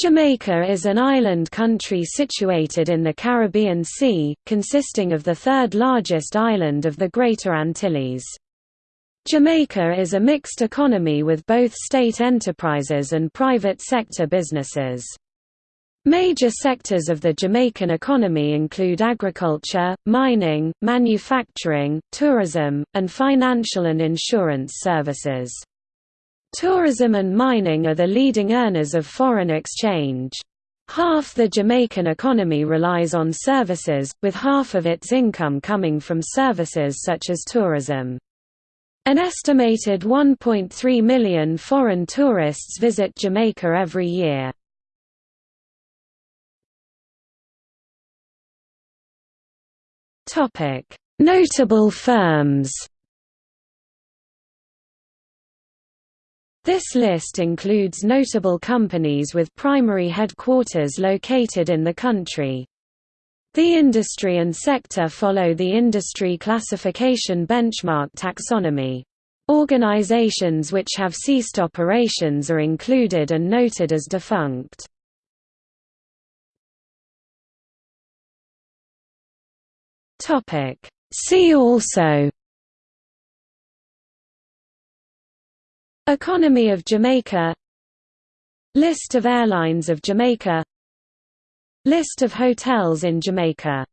Jamaica is an island country situated in the Caribbean Sea, consisting of the third largest island of the Greater Antilles. Jamaica is a mixed economy with both state enterprises and private sector businesses. Major sectors of the Jamaican economy include agriculture, mining, manufacturing, tourism, and financial and insurance services. Tourism and mining are the leading earners of foreign exchange. Half the Jamaican economy relies on services, with half of its income coming from services such as tourism. An estimated 1.3 million foreign tourists visit Jamaica every year. Notable firms This list includes notable companies with primary headquarters located in the country. The industry and sector follow the industry classification benchmark taxonomy. Organizations which have ceased operations are included and noted as defunct. See also Economy of Jamaica. List of airlines of Jamaica. List of hotels in Jamaica